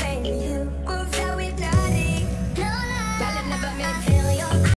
Like you. Moves so hypnotic. No, no. Y'all have never met.